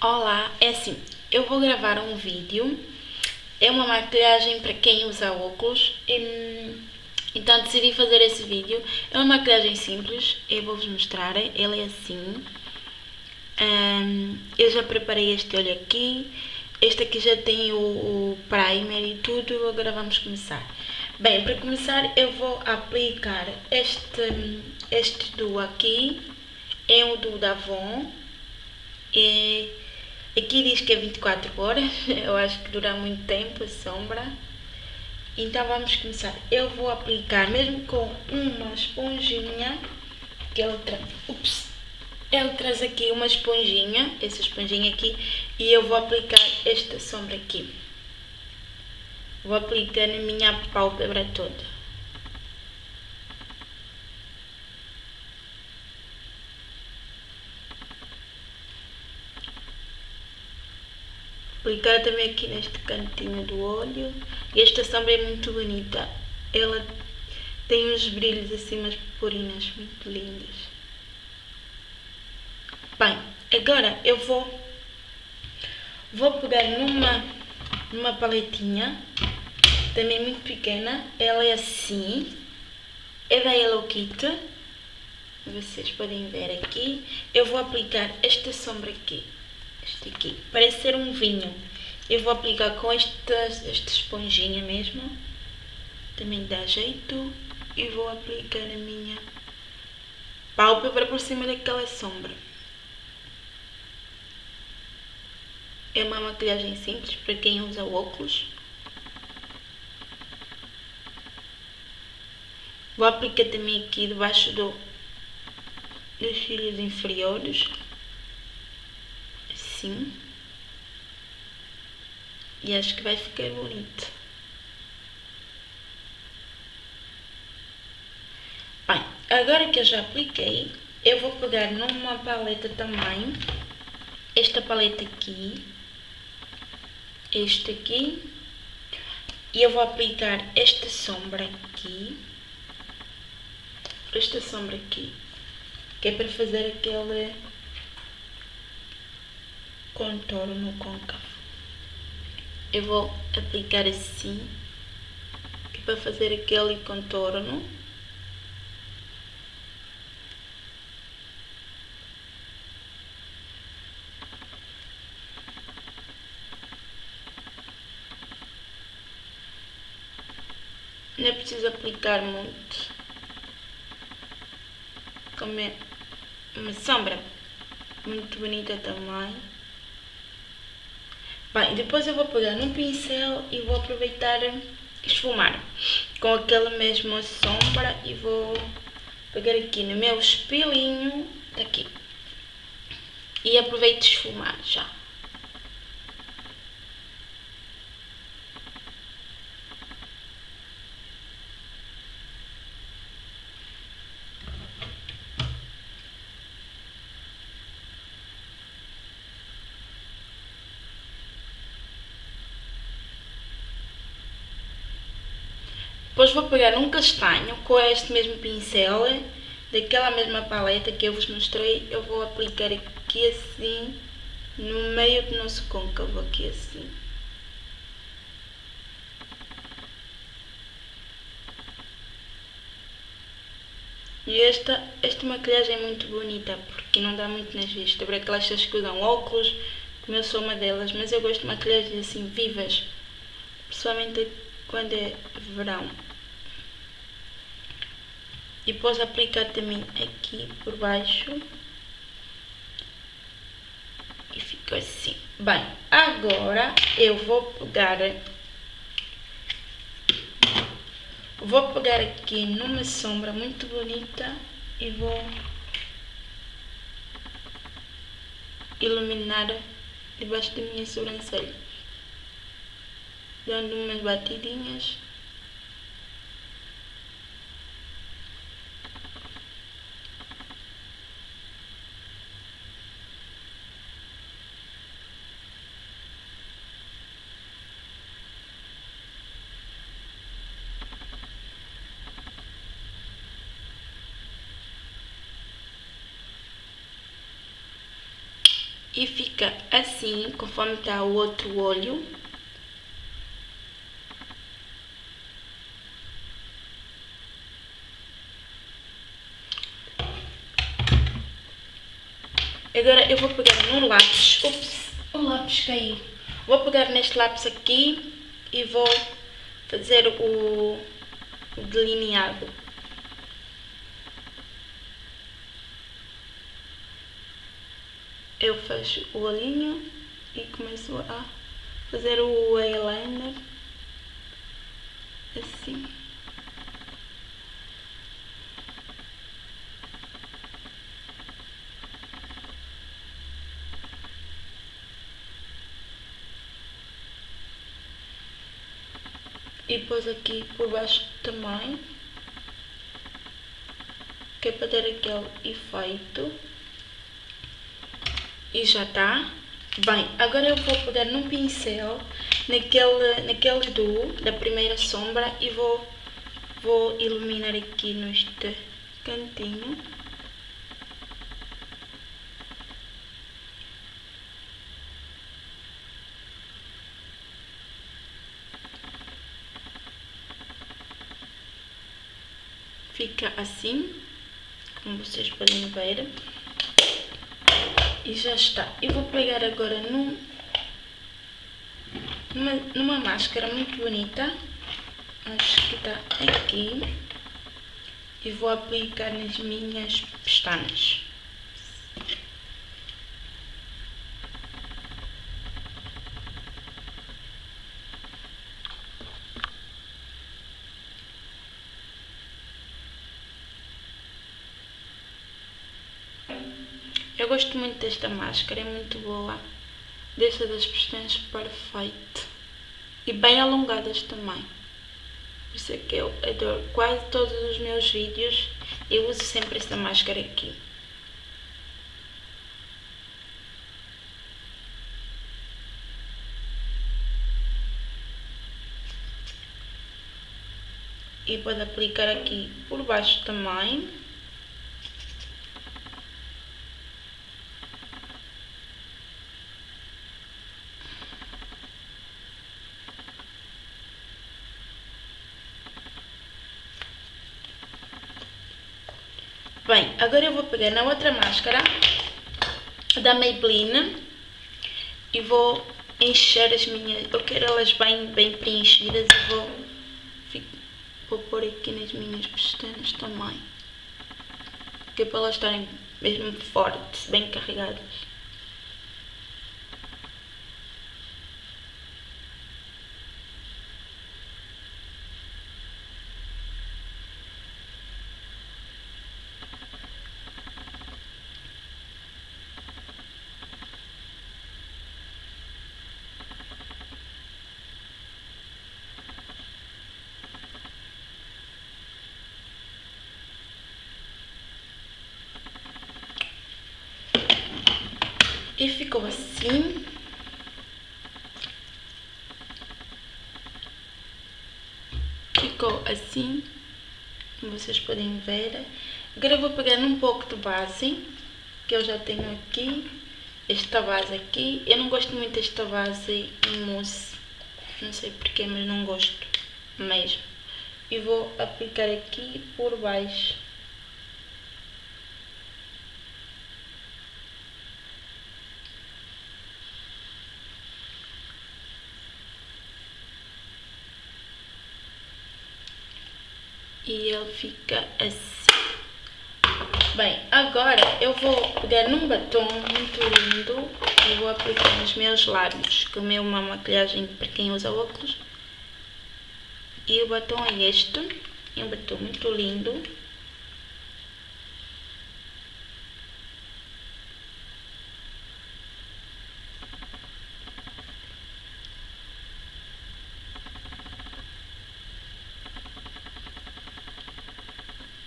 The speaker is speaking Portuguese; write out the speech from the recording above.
Olá, é assim, eu vou gravar um vídeo, é uma maquilhagem para quem usa óculos, e, então decidi fazer esse vídeo, é uma maquilhagem simples, eu vou-vos mostrar, ela é assim, um, eu já preparei este olho aqui, este aqui já tem o, o primer e tudo, agora vamos começar. Bem, para começar eu vou aplicar este, este duo aqui, é o do Davon, e Aqui diz que é 24 horas, eu acho que dura muito tempo a sombra. Então vamos começar. Eu vou aplicar mesmo com uma esponjinha, que ele, tra... Ups. ele traz aqui uma esponjinha, essa esponjinha aqui, e eu vou aplicar esta sombra aqui. Vou aplicar na minha pálpebra toda. Aplicar também aqui neste cantinho do olho. E esta sombra é muito bonita. Ela tem uns brilhos assim, umas purpurinas muito lindas. Bem, agora eu vou, vou pegar numa, numa paletinha, também muito pequena. Ela é assim, é da Hello Kitty. Vocês podem ver aqui. Eu vou aplicar esta sombra aqui este aqui, parece ser um vinho. Eu vou aplicar com esta, esta esponjinha mesmo, também dá jeito, e vou aplicar a minha pálpebra por cima daquela sombra. É uma maquilhagem simples para quem usa óculos. Vou aplicar também aqui debaixo do, dos cílios inferiores assim. E acho que vai ficar bonito. Bem, agora que eu já apliquei, eu vou pegar numa paleta também, esta paleta aqui, este aqui, e eu vou aplicar esta sombra aqui, esta sombra aqui, que é para fazer aquele contorno côncavo. Eu vou aplicar assim, que é para fazer aquele contorno. Não é preciso aplicar muito. Como é uma sombra muito bonita também. Bem, depois eu vou pegar num pincel e vou aproveitar esfumar com aquela mesma sombra e vou pegar aqui no meu espelhinho, aqui, e aproveito esfumar já. Depois vou pegar um castanho com este mesmo pincel, daquela mesma paleta que eu vos mostrei, eu vou aplicar aqui assim, no meio do nosso côncavo, aqui assim. E esta, esta maquilhagem é muito bonita, porque não dá muito nas vistas. Para aquelas pessoas que usam óculos, como eu sou uma delas, mas eu gosto de maquilhagens assim vivas, principalmente quando é verão e depois aplicar também aqui por baixo. E fica assim. Bem, agora eu vou pegar vou pegar aqui numa sombra muito bonita e vou iluminar debaixo da minha sobrancelha. Dando umas batidinhas e fica assim, conforme está o outro olho. Agora eu vou pegar no lápis, ups, o lápis caiu. Vou pegar neste lápis aqui e vou fazer o delineado. Eu fecho o olhinho e começo a fazer o eyeliner assim. E depois aqui por baixo também, que é para ter aquele efeito. E já está. Bem, agora eu vou pegar num pincel, naquele, naquele duo da primeira sombra e vou, vou iluminar aqui neste cantinho. Fica assim, como vocês podem ver. E já está. Eu vou pegar agora num, numa, numa máscara muito bonita. Acho que está aqui. E vou aplicar nas minhas pestanas. Eu gosto muito desta máscara, é muito boa. Deixa das pestanas perfeito. E bem alongadas também. Por isso é que eu adoro quase todos os meus vídeos. Eu uso sempre esta máscara aqui. E pode aplicar aqui por baixo também. Bem, agora eu vou pegar na outra máscara da Maybelline e vou encher as minhas... Eu quero elas bem, bem preenchidas e vou, vou pôr aqui nas minhas pestanas também. Que é para elas estarem mesmo fortes, bem carregadas. E ficou assim. Ficou assim, como vocês podem ver. Agora eu vou pegar um pouco de base, que eu já tenho aqui. Esta base aqui. Eu não gosto muito desta base em mousse. Não sei porquê, mas não gosto mesmo. E vou aplicar aqui por baixo. E ele fica assim. Bem, agora eu vou pegar num batom muito lindo e vou aplicar nos meus lábios, que é uma maquilhagem para quem usa óculos. E o batom é este, é um batom muito lindo.